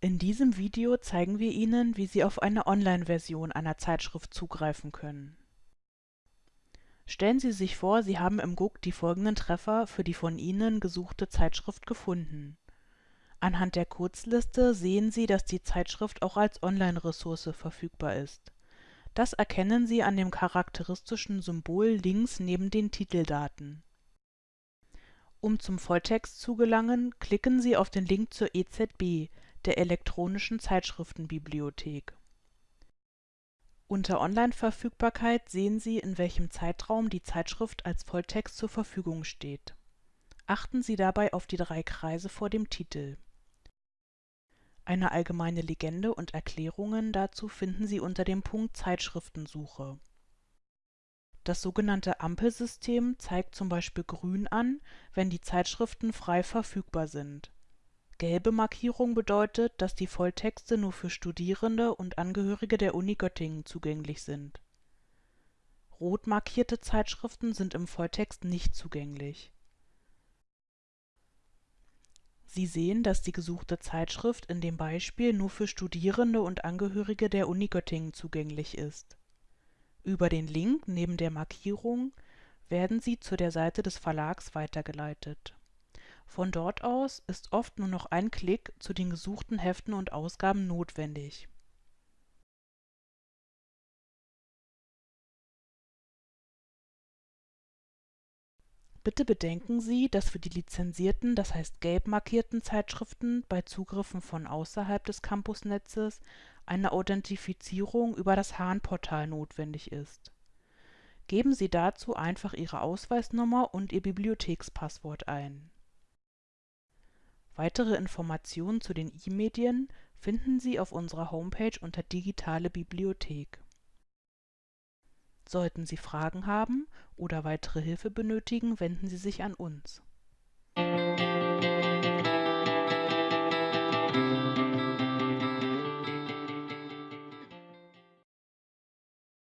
In diesem Video zeigen wir Ihnen, wie Sie auf eine Online-Version einer Zeitschrift zugreifen können. Stellen Sie sich vor, Sie haben im GUK die folgenden Treffer für die von Ihnen gesuchte Zeitschrift gefunden. Anhand der Kurzliste sehen Sie, dass die Zeitschrift auch als Online-Ressource verfügbar ist. Das erkennen Sie an dem charakteristischen Symbol links neben den Titeldaten. Um zum Volltext zu gelangen, klicken Sie auf den Link zur EZB, der elektronischen Zeitschriftenbibliothek. Unter Online-Verfügbarkeit sehen Sie, in welchem Zeitraum die Zeitschrift als Volltext zur Verfügung steht. Achten Sie dabei auf die drei Kreise vor dem Titel. Eine allgemeine Legende und Erklärungen dazu finden Sie unter dem Punkt Zeitschriftensuche. Das sogenannte Ampelsystem zeigt zum Beispiel grün an, wenn die Zeitschriften frei verfügbar sind Gelbe Markierung bedeutet, dass die Volltexte nur für Studierende und Angehörige der Uni Göttingen zugänglich sind. Rot markierte Zeitschriften sind im Volltext nicht zugänglich. Sie sehen, dass die gesuchte Zeitschrift in dem Beispiel nur für Studierende und Angehörige der Uni Göttingen zugänglich ist. Über den Link neben der Markierung werden Sie zu der Seite des Verlags weitergeleitet von dort aus ist oft nur noch ein Klick zu den gesuchten Heften und Ausgaben notwendig. Bitte bedenken Sie, dass für die lizenzierten, das heißt gelb markierten Zeitschriften bei Zugriffen von außerhalb des Campusnetzes eine Authentifizierung über das Hahn-Portal notwendig ist. Geben Sie dazu einfach Ihre Ausweisnummer und Ihr Bibliothekspasswort ein Weitere Informationen zu den E-Medien finden Sie auf unserer Homepage unter Digitale Bibliothek. Sollten Sie Fragen haben oder weitere Hilfe benötigen, wenden Sie sich an uns